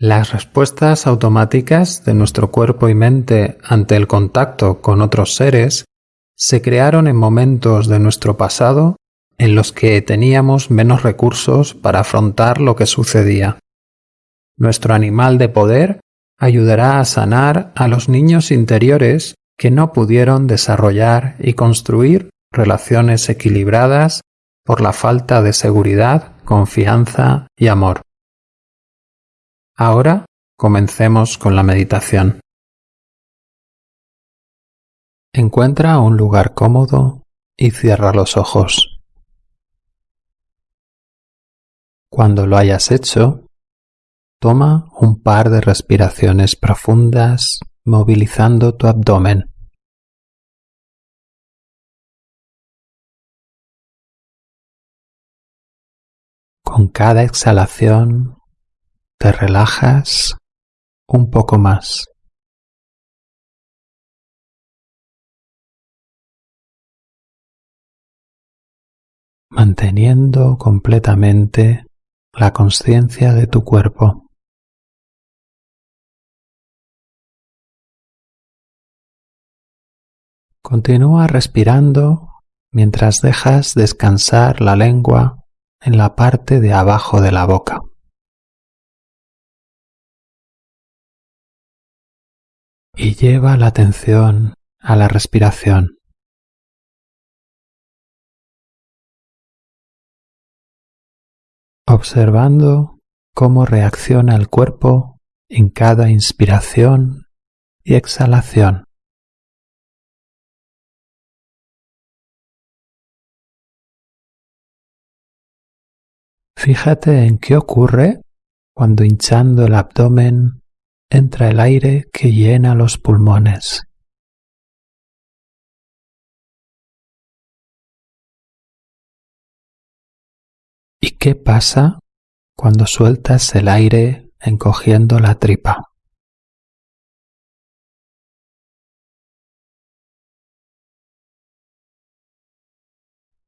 Las respuestas automáticas de nuestro cuerpo y mente ante el contacto con otros seres se crearon en momentos de nuestro pasado en los que teníamos menos recursos para afrontar lo que sucedía. Nuestro animal de poder ayudará a sanar a los niños interiores que no pudieron desarrollar y construir relaciones equilibradas por la falta de seguridad, confianza y amor. Ahora comencemos con la meditación. Encuentra un lugar cómodo y cierra los ojos. Cuando lo hayas hecho, toma un par de respiraciones profundas movilizando tu abdomen. Con cada exhalación te relajas un poco más. manteniendo completamente la conciencia de tu cuerpo. Continúa respirando mientras dejas descansar la lengua en la parte de abajo de la boca. Y lleva la atención a la respiración. observando cómo reacciona el cuerpo en cada inspiración y exhalación. Fíjate en qué ocurre cuando hinchando el abdomen entra el aire que llena los pulmones. ¿Y qué pasa cuando sueltas el aire encogiendo la tripa?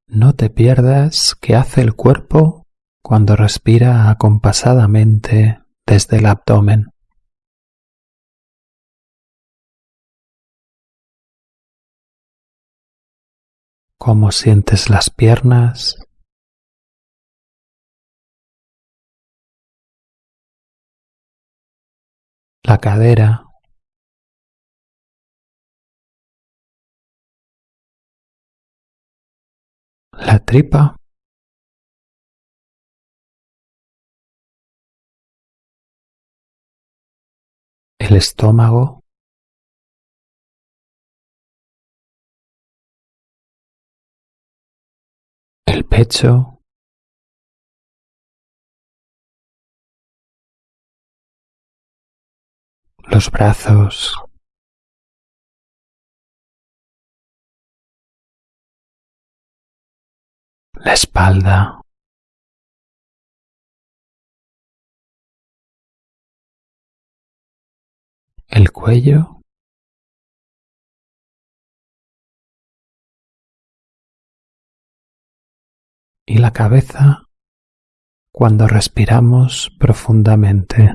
No te pierdas qué hace el cuerpo cuando respira acompasadamente desde el abdomen. Cómo sientes las piernas, la cadera, la tripa, el estómago, los brazos, la espalda, el cuello, cabeza cuando respiramos profundamente.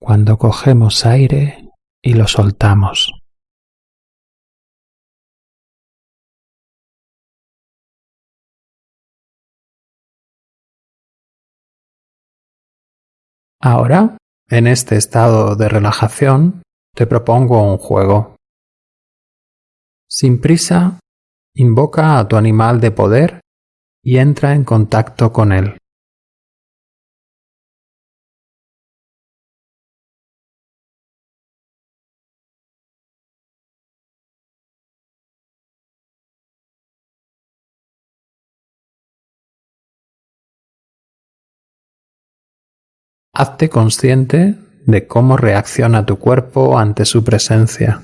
cuando cogemos aire y lo soltamos. Ahora, en este estado de relajación, te propongo un juego. Sin prisa, invoca a tu animal de poder y entra en contacto con él. Hazte consciente de cómo reacciona tu cuerpo ante su presencia.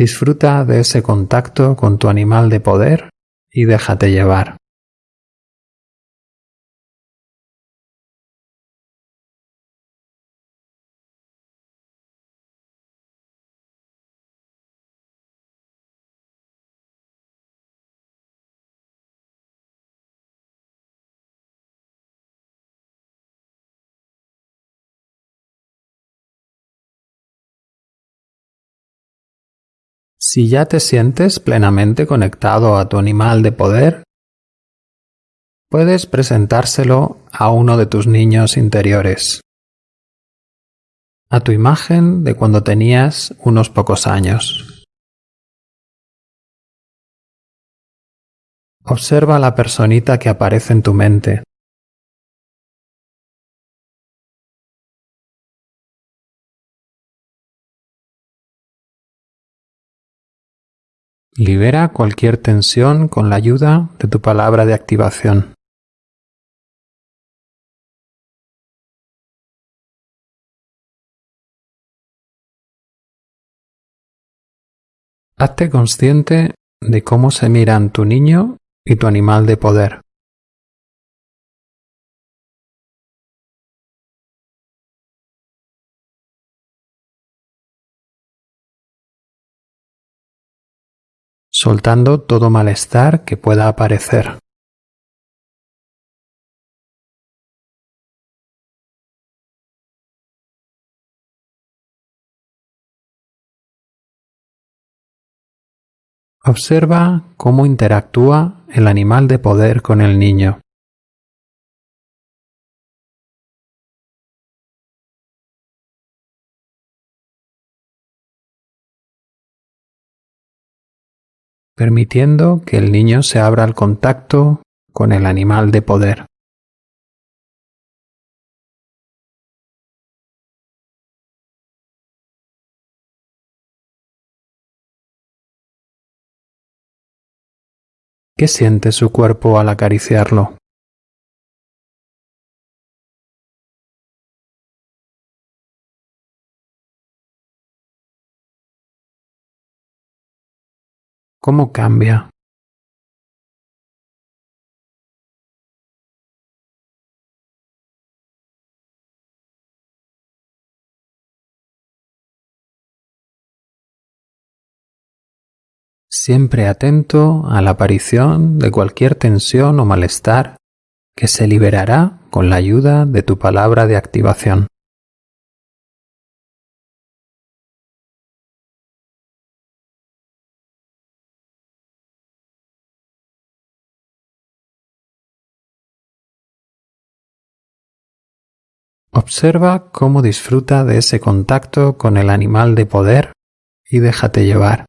Disfruta de ese contacto con tu animal de poder y déjate llevar. Si ya te sientes plenamente conectado a tu animal de poder, puedes presentárselo a uno de tus niños interiores, a tu imagen de cuando tenías unos pocos años. Observa la personita que aparece en tu mente. Libera cualquier tensión con la ayuda de tu palabra de activación. Hazte consciente de cómo se miran tu niño y tu animal de poder. Soltando todo malestar que pueda aparecer. Observa cómo interactúa el animal de poder con el niño. Permitiendo que el niño se abra al contacto con el animal de poder. ¿Qué siente su cuerpo al acariciarlo? ¿Cómo cambia? Siempre atento a la aparición de cualquier tensión o malestar que se liberará con la ayuda de tu palabra de activación. Observa cómo disfruta de ese contacto con el animal de poder y déjate llevar.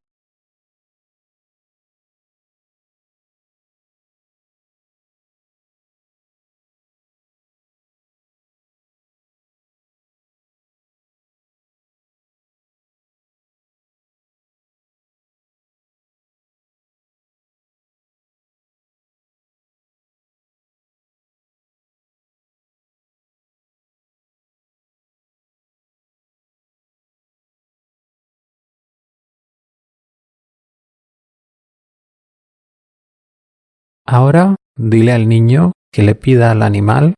Ahora dile al niño que le pida al animal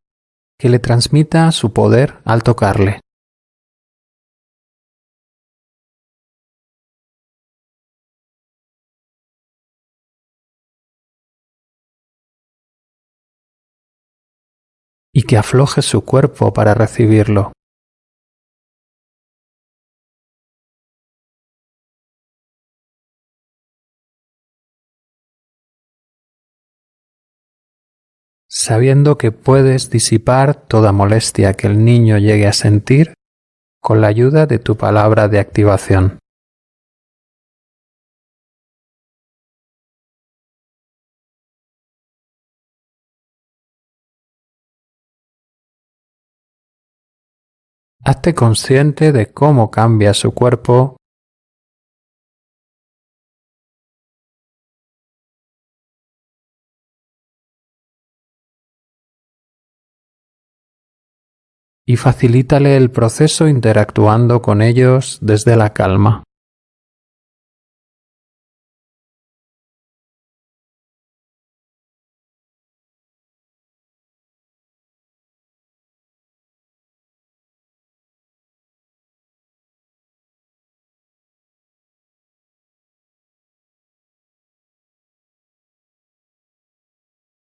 que le transmita su poder al tocarle. y que afloje su cuerpo para recibirlo. Sabiendo que puedes disipar toda molestia que el niño llegue a sentir con la ayuda de tu palabra de activación. Hazte consciente de cómo cambia su cuerpo y facilítale el proceso interactuando con ellos desde la calma.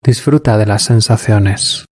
Disfruta de las sensaciones.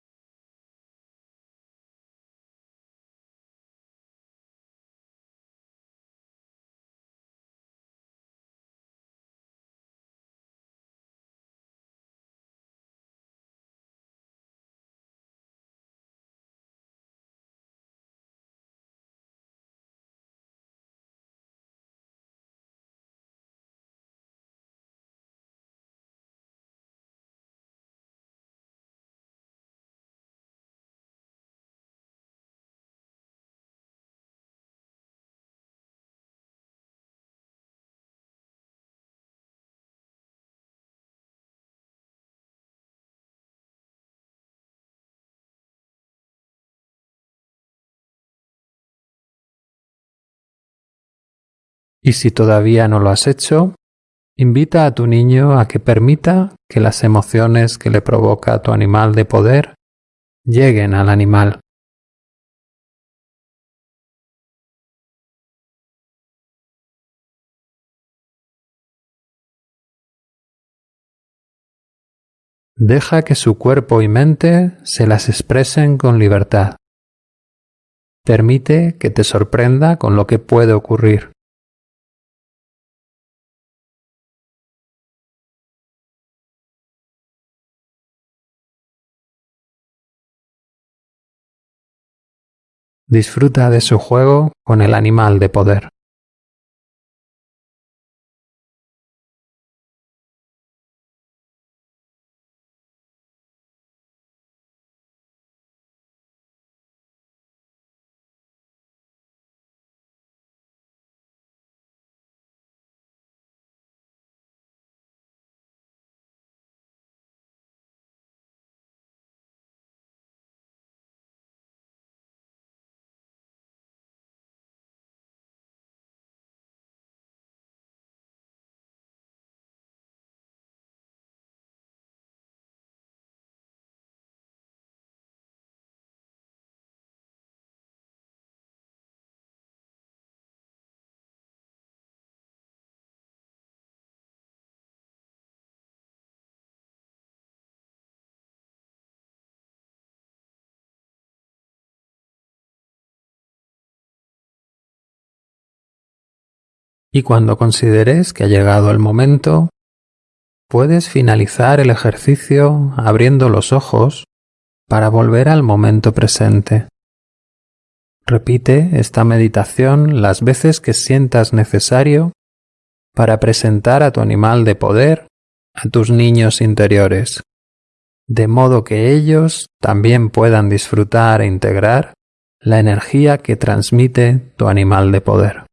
Y si todavía no lo has hecho, invita a tu niño a que permita que las emociones que le provoca tu animal de poder lleguen al animal. Deja que su cuerpo y mente se las expresen con libertad. Permite que te sorprenda con lo que puede ocurrir. Disfruta de su juego con el animal de poder. Y cuando consideres que ha llegado el momento, puedes finalizar el ejercicio abriendo los ojos para volver al momento presente. Repite esta meditación las veces que sientas necesario para presentar a tu animal de poder a tus niños interiores, de modo que ellos también puedan disfrutar e integrar la energía que transmite tu animal de poder.